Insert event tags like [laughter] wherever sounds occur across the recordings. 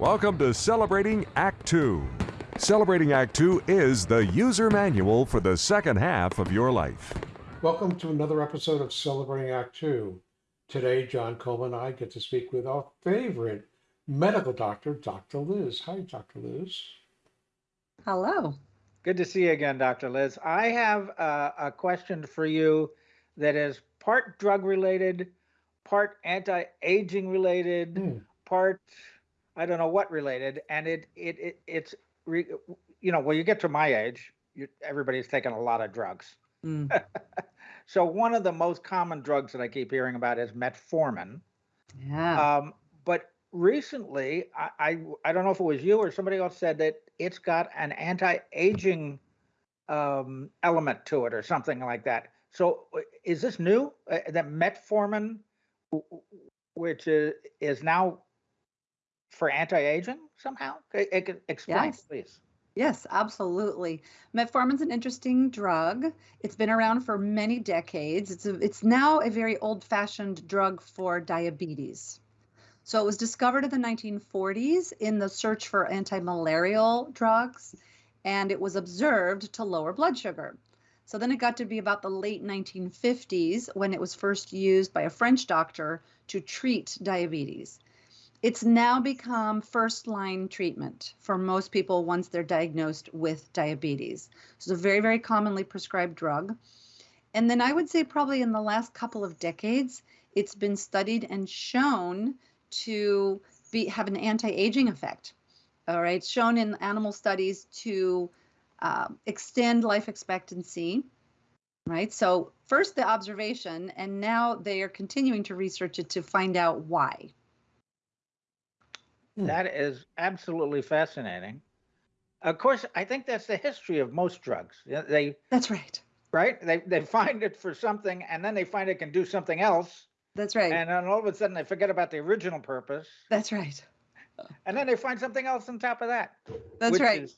Welcome to Celebrating Act Two. Celebrating Act Two is the user manual for the second half of your life. Welcome to another episode of Celebrating Act Two. Today, John Coleman and I get to speak with our favorite medical doctor, Dr. Liz. Hi, Dr. Liz. Hello. Good to see you again, Dr. Liz. I have a, a question for you that is part drug related, part anti aging related, Hmm. part I don't know what related, and it it, it it's re, you know when you get to my age, you, everybody's taking a lot of drugs. [laughs] Mm, So one of the most common drugs that I keep hearing about is metformin. yeah. Um, but recently, I, I I don't know if it was you or somebody else said that it's got an anti-aging um, element to it or something like that. So uh, is this new? Uh, that metformin, which is is now for anti-aging somehow? It, it explain, Yes. please. yes, absolutely. Metformin's an interesting drug. It's been around for many decades. It's a, it's now a very old-fashioned drug for diabetes. So it was discovered in the 1940s in the search for anti-malarial drugs, and it was observed to lower blood sugar. So then it got to be about the late 1950s when it was first used by a French doctor to treat diabetes. It's now become first line treatment for most people once they're diagnosed with diabetes. So it's a very, very commonly prescribed drug. And then I would say, probably in the last couple of decades, it's been studied and shown to be, have an anti aging effect. All right, shown in animal studies to uh, extend life expectancy. Right. So, first the observation, and now they are continuing to research it to find out why. Hmm. That is absolutely fascinating. Of course, I think that's the history of most drugs. They That's right. right? They they find it for something, and then they find it can do something else, That's right. and then all of a sudden they forget about the original purpose, That's right. and then they find something else on top of that. That's which right. Is,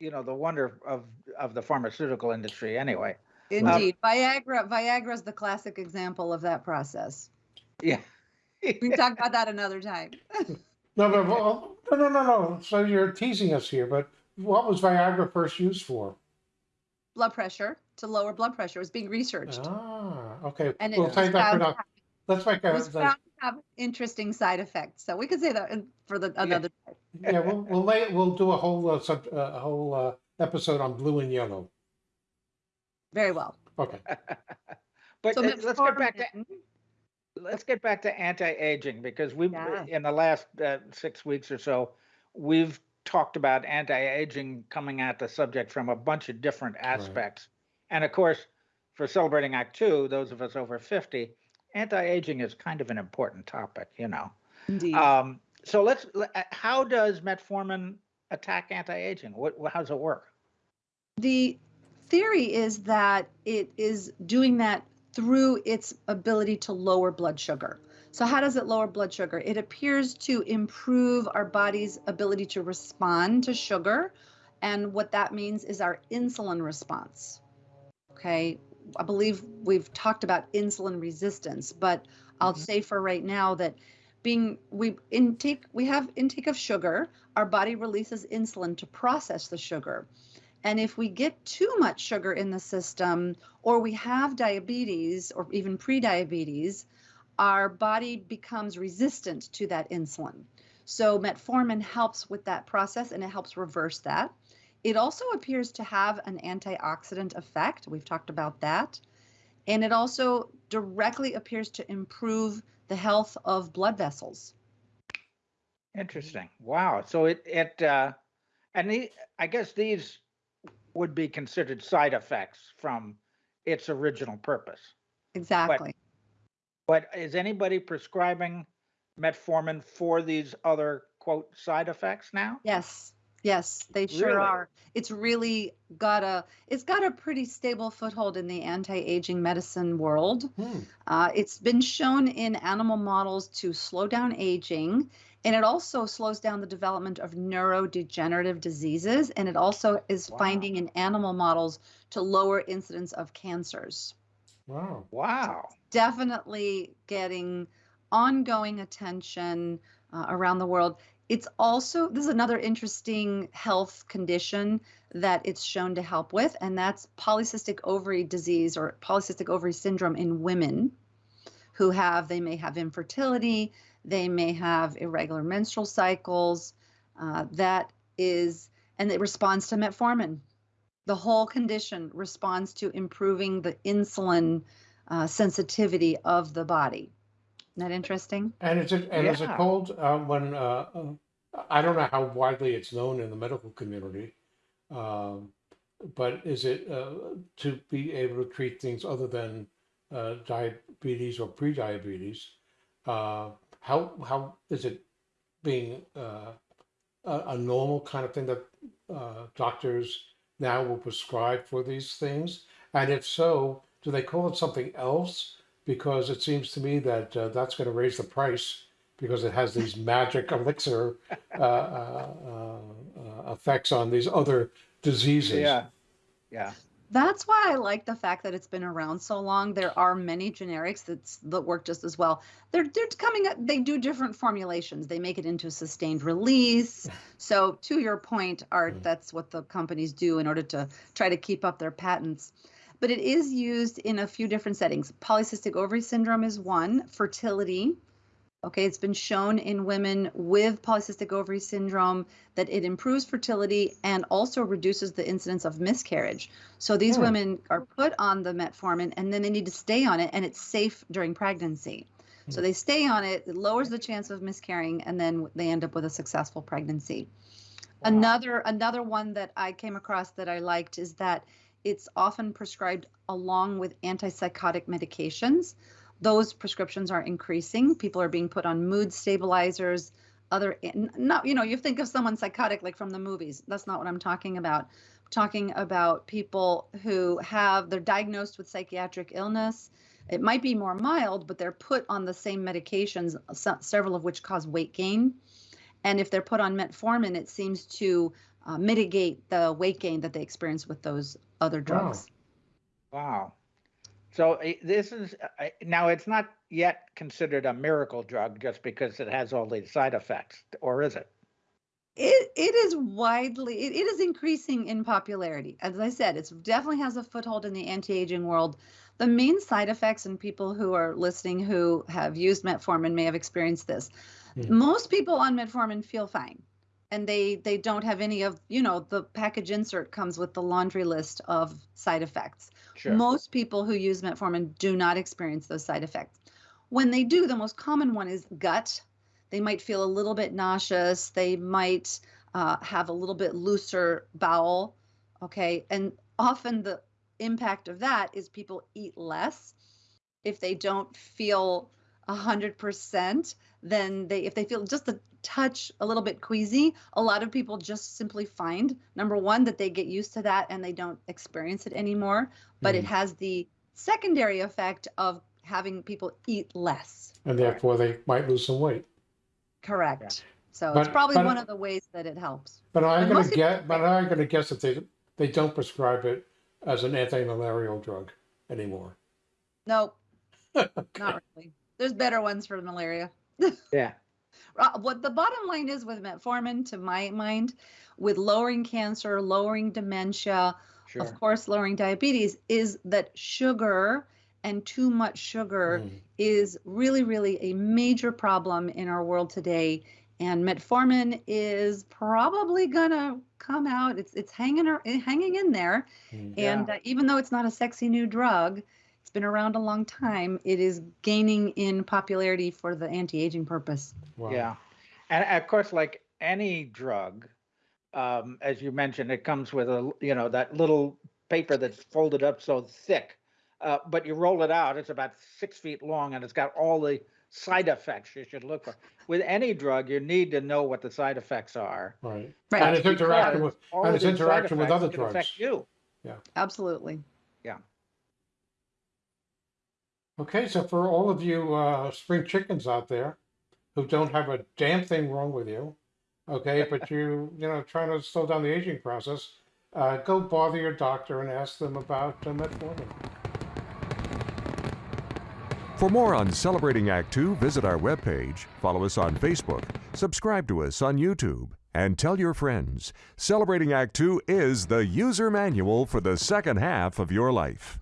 you know the wonder of of the pharmaceutical industry. Anyway, Indeed. Viagra Viagra is the classic example of that process. yeah. We can talk about that another time. [laughs] No, but well, no, no, no, no. So you're teasing us here, but what was Viagra first used for? blood pressure to lower blood pressure It was being researched. Ah, okay. And it we'll was take that for found, now. to have- Let's make it a, was the- found to have interesting side effects. So we could say that for the another time. [laughs] yeah, we'll we'll lay we'll do a whole uh, sub, uh, a whole uh, episode on blue and yellow. Very well. Okay. [laughs] But So uh, let's get back to metformin- let's get back to anti-aging because we've Yeah. in the last uh, six weeks or so we've talked about anti-aging coming at the subject from a bunch of different aspects. And of course for celebrating act two those of us over 50 anti-aging is kind of an important topic you know. Indeed. um, so let's uh, how does metformin attack anti-aging? What what- how does it work? The theory is that it is doing that through its ability to lower blood sugar. So, how does it lower blood sugar? It appears to improve our body's ability to respond to sugar. And what that means is our insulin response. Okay. I believe we've talked about insulin resistance, but I'll Mhm. say for right now that being we intake we have intake of sugar our body releases insulin to process the sugar and if we get too much sugar in the system, or we have diabetes or even prediabetes, our body becomes resistant to that insulin. So, metformin helps with that process and it helps reverse that. It also appears to have an antioxidant effect. We've talked about that. And it also directly appears to improve the health of blood vessels. Interesting. Wow. So it it uh, and the, I guess these would be considered side effects from its original purpose. Exactly. But is anybody prescribing metformin for these other quote side effects now? Yes, yes, they sure Really? are. It's really got a it's got a pretty stable foothold in the anti-aging medicine world. Hmm. Uh, it's been shown in animal models to slow down aging, and it also slows down the development of neurodegenerative diseases, and it also is Wow. finding in animal models to lower incidence of cancers. Wow. Wow. Definitely getting ongoing attention uh, around the world. It's also, this is another interesting health condition that it's shown to help with, and that's polycystic ovary disease or polycystic ovary syndrome in women who have, they may have infertility, they may have irregular menstrual cycles. Uh, that is, and it responds to metformin. The whole condition responds to improving the insulin uh, sensitivity of the body. Isn't that interesting? And is it, and is it Yeah. called, uh, when, uh, uh, I don't know how widely it's known in the medical community. Um, but is it, uh, to be able to treat things other than, uh, diabetes or pre-diabetes? How, how is it being, uh, a, a normal kind of thing that, uh, doctors now will prescribe for these things? And if so, do they call it something else? Because it seems to me that uh, that's going to raise the price because it has these [laughs] magic elixir uh, uh, uh, uh, effects on these other diseases. Yeah, yeah, That's why I like the fact that it's been around so long. There are many generics that's that work just as well. They're they're coming up, they do different formulations. They make it into sustained release. So to your point, Art, Mm. that's what the companies do in order to try to keep up their patents. But it is used in a few different settings. Polycystic ovary syndrome is one, fertility. Okay, it's been shown in women with polycystic ovary syndrome that it improves fertility and also reduces the incidence of miscarriage. So these Hmm. women are put on the metformin and then they need to stay on it and it's safe during pregnancy. So Hmm. they stay on it, it lowers the chance of miscarrying and then they end up with a successful pregnancy. Wow. Another another one that I came across that I liked is that it's often prescribed along with antipsychotic medications. Those prescriptions are increasing. People are being put on mood stabilizers, other not you know, you think of someone psychotic like from the movies. That's not what I'm talking about. I'm talking about people who have they're diagnosed with psychiatric illness. It might be more mild, but they're put on the same medications, several of which cause weight gain. And if they're put on metformin, it seems to uh, mitigate the weight gain that they experience with those other drugs. wow. So this is, uh, now it's not yet considered a miracle drug just because it has all these side effects, or is it? It, it is widely, it, it is increasing in popularity. As I said, it definitely has a foothold in the anti-aging world. The main side effects, and people who are listening who have used metformin may have experienced this. Hmm. Most people on metformin feel fine. And they they don't have any of, you know, the package insert comes with the laundry list of side effects. Sure. Most people who use metformin do not experience those side effects. When they do, the most common one is gut. They might feel a little bit nauseous. They might uh, have a little bit looser bowel. Okay. And often the impact of that is people eat less. If they don't feel 100%, then they, if they feel just a touch a little bit queasy, a lot of people just simply find number one, that they get used to that and they don't experience it anymore. But it Mhm. has the secondary effect of having people eat less. And therefore they might lose some weight. Correct. So But- it's probably but- one of the ways that it helps. But I'm And gonna most get, but I'm gonna guess that they, they don't prescribe it as an anti-malarial drug anymore. Nope, [laughs] not really. There's better ones for malaria. [laughs] Yeah, Uh, What the bottom line is with metformin, to my mind, with lowering cancer, lowering dementia, sure. of course, lowering diabetes, is that sugar and too much sugar Mm. is really, really a major problem in our world today. And metformin is probably gonna come out. It's it's hanging hanging in there. Mm. And uh, even though it's not a sexy new drug, it's been around a long time. It is gaining in popularity for the anti-aging purpose. Wow. Yeah. And of course, like any drug, um, as you mentioned, it comes with a, you know, that little paper that's folded up so thick. Uh, but you roll it out, it's about six feet long and it's got all the side effects you should look for. With any drug, you need to know what the side effects are. Right. Right. And it's interaction because with, and its these side interaction with other drugs. Affect you. Yeah. Absolutely. Okay, so for all of you uh, spring chickens out there who don't have a damn thing wrong with you, okay, but [laughs] you you know trying to slow down the aging process, uh, go bother your doctor and ask them about uh, metformin. For more on Celebrating Act Two, visit our webpage, follow us on Facebook, subscribe to us on YouTube, and tell your friends. Celebrating Act Two is the user manual for the second half of your life.